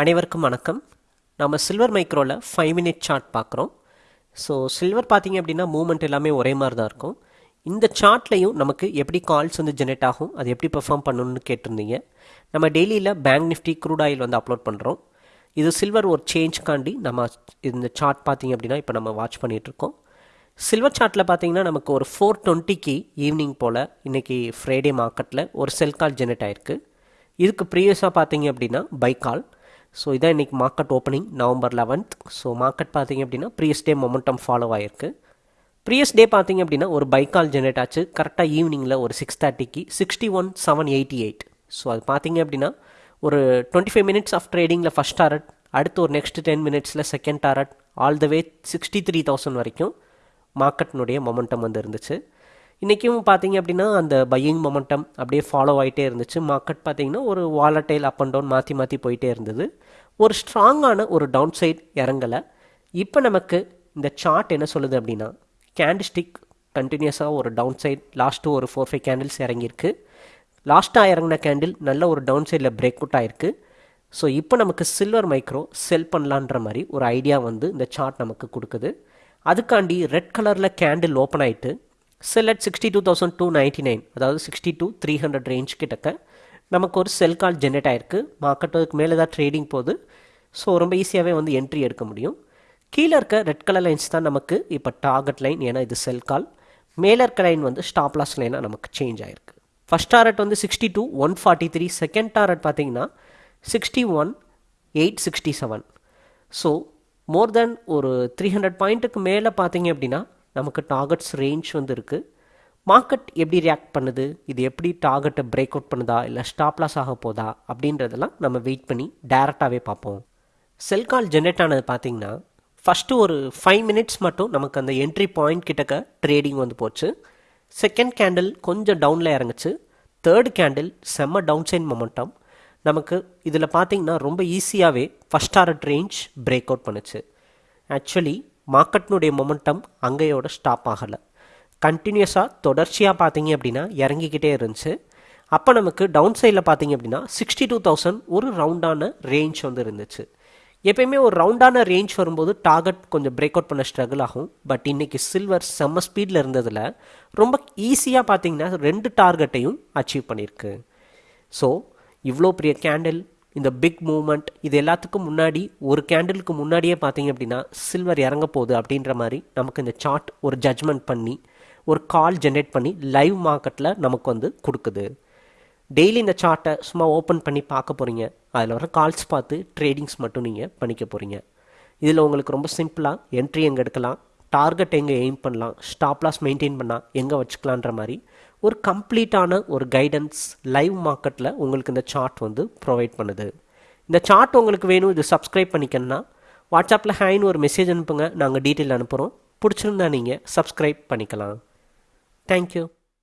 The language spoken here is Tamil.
அனைவருக்கும் வணக்கம். நம்ம சில்வர் மைக்ரோவில் ஃபைவ் மினிட் சார்ட் பார்க்குறோம். ஸோ சில்வர் பார்த்தீங்க அப்படின்னா மூமெண்ட் எல்லாமே ஒரே மாதிரி தான் இருக்கும். இந்த சார்ட்லையும் நமக்கு எப்படி கால்ஸ் வந்து ஜெனரேட் ஆகும் அது எப்படி பெர்ஃபார்ம் பண்ணணும்னு கேட்டிருந்தீங்க. நம்ம டெய்லியில் பேங்க் நிஃப்டி க்ரூட் ஆயில் வந்து அப்லோட் பண்ணுறோம் இது சில்வர் ஒரு சேஞ்ச்காண்டி நம்ம இந்த சார்ட் பார்த்தீங்க அப்படின்னா இப்போ நம்ம வாட்ச் பண்ணிகிட்ருக்கோம் சில்வர் சார்ட்டில் பார்த்தீங்கன்னா நமக்கு ஒரு ஃபோர் டுவெண்ட்டிக்கு ஈவினிங் போல் இன்றைக்கி ஃப்ரைடே மார்க்கெட்டில் ஒரு செல் கால் ஜெனரேட் ஆயிருக்கு. இதுக்கு ப்ரீவியஸாக பார்த்தீங்க அப்படின்னா பை கால் ஸோ இதான் இன்றைக்கி market opening November eleventh so market பார்த்தீங்க அப்படின்னா ப்ரீயஸ் டே மொமெண்டம் ஃபாலோ ஆகிருக்கு ப்ரீயஸ் டே பார்த்தீங்க அப்படின்னா ஒரு பை கால் ஆச்சு. கரெக்டாக ஈவினிங்கில் ஒரு சிக்ஸ் தேர்ட்டிக்கு sixty one seven eighty eight so அது பார்த்தீங்க அப்படின்னா ஒரு டுவெண்ட்டி ஃபைவ் மினிட்ஸ் ஆஃப் ட்ரேடிங்கில் ஃபஸ்ட் டாரட் அடுத்து ஒரு நெக்ஸ்ட் டென் மினிட்ஸில் second target all the way sixty three thousand வரைக்கும் மார்க்கெட்னுடைய மொமெண்டம் வந்து இருந்துச்சு. இன்றைக்கும் பார்த்தீங்க அப்படின்னா அந்த பையிங் மொமெண்டம் அப்படியே ஃபாலோ ஆகிட்டே இருந்துச்சு. மார்க்கெட் பார்த்தீங்கன்னா ஒரு வாலட்டைல் அப் அண்ட் டவுன் மாற்றி மாற்றி போயிட்டே இருந்தது. ஒரு ஸ்ட்ராங்கான ஒரு டவுன் சைட் இறங்கலை. இப்போ நமக்கு இந்த சார்ட் என்ன சொல்லுது அப்படின்னா கேண்டிஸ்டிக் கண்டினியூஸாக ஒரு டவுன் சைட் லாஸ்ட்டு ஒரு ஃபோர் ஃபைவ் கேண்டில்ஸ் இறங்கியிருக்கு. லாஸ்ட்டாக இறங்கின கேண்டில் நல்ல ஒரு டவுன் சைடில் பிரேக் அவுட் ஆயிருக்கு. ஸோ இப்போ நமக்கு சில்வர் மைக்ரோ செல் பண்ணலான்ற மாதிரி ஒரு ஐடியா வந்து இந்த சார்ட் நமக்கு கொடுக்குது. அதுக்காண்டி ரெட் கலரில் கேண்டில் ஓப்பன் ஆகிட்டு sell at sixty two thousand two ninety nine அதாவது sixty two three hundred range கிட்டக்க நமக்கு ஒரு செல் கால் ஜென்ரேட் ஆயிருக்கு. மார்க்கெட் அதுக்கு மேலே தான் ட்ரேடிங் போகுது. ஸோ ரொம்ப ஈஸியாகவே வந்து என்ட்ரி எடுக்க முடியும். கீழே இருக்க ரெட் கலர் லைன்ஸ் தான் நமக்கு இப்போ டார்கெட் லைன் ஏன்னா இது செல் கால் மேலே இருக்க லைன் வந்து ஸ்டாப் லாஸ் லைனாக நமக்கு சேஞ்ச் ஆயிருக்கு. ஃபஸ்ட் டாரட் வந்து sixty two one forty three second target பார்த்தீங்கன்னா sixty one eight sixty seven so more then ஒரு த்ரீ ஹண்ட்ரட் பாயிண்ட்டுக்கு மேலே பார்த்தீங்க அப்படின்னா நமக்கு டார்கெட்ஸ் ரேஞ்ச் வந்து இருக்குது மார்க்கெட் எப்படி ரியாக்ட் பண்ணுது? இது எப்படி டார்கெட்டை பிரேக் அவுட் பண்ணுதா? இல்லை ஸ்டாப் லாஸ் ஆக போதா? அப்படின்றதெல்லாம் நம்ம வெயிட் பண்ணி டேரெக்டாகவே பார்ப்போம். செல் கால் ஜென்ரேட் ஆனது பார்த்தீங்கன்னா ஃபஸ்ட்டு ஒரு ஃபைவ் மினிட்ஸ் மட்டும் நமக்கு அந்த என்ட்ரி பாயிண்ட் கிட்டக்க ட்ரேடிங் வந்து போச்சு. செகண்ட் கேண்டில் கொஞ்சம் டவுனில் இறங்குச்சு. தேர்ட் கேண்டில் செம்ம டவுன் சைன் மொமெண்டம் நமக்கு இதில் பார்த்தீங்கன்னா ரொம்ப ஈஸியாகவே first target range break out பண்ணுச்சு. ஆக்சுவலி மார்க்கெட்னுடைய மொமெண்டம் அங்கேயோட ஸ்டாப் ஆகலை. கண்டினியூஸாக தொடர்ச்சியாக பார்த்தீங்க அப்படின்னா இறங்கிக்கிட்டே இருந்துச்சு. அப்போ நமக்கு டவுன் சைடில் பார்த்தீங்க அப்படின்னா சிக்ஸ்டி டூ தௌசண்ட் ஒரு ரவுண்டான ரேஞ்ச் வந்து இருந்துச்சு. எப்பயுமே ஒரு ரவுண்டான ரேஞ்ச் வரும்போது டார்கெட் கொஞ்சம் பிரேக் அவுட் பண்ண ஸ்ட்ரகிள் ஆகும். பட் இன்றைக்கி சில்வர் செம்ம ஸ்பீடில் இருந்ததில் ரொம்ப ஈஸியாக பார்த்தீங்கன்னா ரெண்டு டார்கெட்டையும் அச்சீவ் பண்ணியிருக்கு. ஸோ இவ்வளோ பெரிய கேண்டில் இந்த பிக் மூமெண்ட் இது எல்லாத்துக்கும் முன்னாடி ஒரு கேண்டிலுக்கு முன்னாடியே பார்த்தீங்க அப்படின்னா சில்வர் இறங்க போகுது அப்படின்ற மாதிரி நமக்கு இந்த சார்ட் ஒரு ஜட்ஜ்மெண்ட் பண்ணி ஒரு கால் ஜென்ரேட் பண்ணி லைவ் மார்க்கெட்டில் நமக்கு வந்து கொடுக்குது. டெய்லி இந்த சார்ட்டை சும்மா ஓப்பன் பண்ணி பார்க்க போகிறீங்க அதில் வர கால்ஸ் பார்த்து ட்ரேடிங்ஸ் மட்டும் நீங்கள் பண்ணிக்க போகிறீங்க இதில் உங்களுக்கு ரொம்ப சிம்பிளாக என்ட்ரி எங்கே எடுக்கலாம் டார்கெட் எங்கே எய்ம் பண்ணலாம் ஸ்டாப் லாஸ் மெயின்டைன் பண்ணால் எங்கே வச்சுக்கலான்ற மாதிரி ஒரு கம்ப்ளீட்டான ஒரு கைடன்ஸ் லைவ் மார்க்கெட்டில் உங்களுக்கு இந்த சார்ட் வந்து ப்ரொவைட் பண்ணுது. இந்த சார்ட் உங்களுக்கு வேணும் இது சப்ஸ்கிரைப் பண்ணிக்கணும்னா வாட்ஸ்அப்பில் ஹேன்னு ஒரு மெசேஜ் அனுப்புங்க. நாங்கள் டீட்டெயில் அனுப்புகிறோம் பிடிச்சிருந்தா நீங்கள் சப்ஸ்கிரைப் பண்ணிக்கலாம். தேங்க்யூ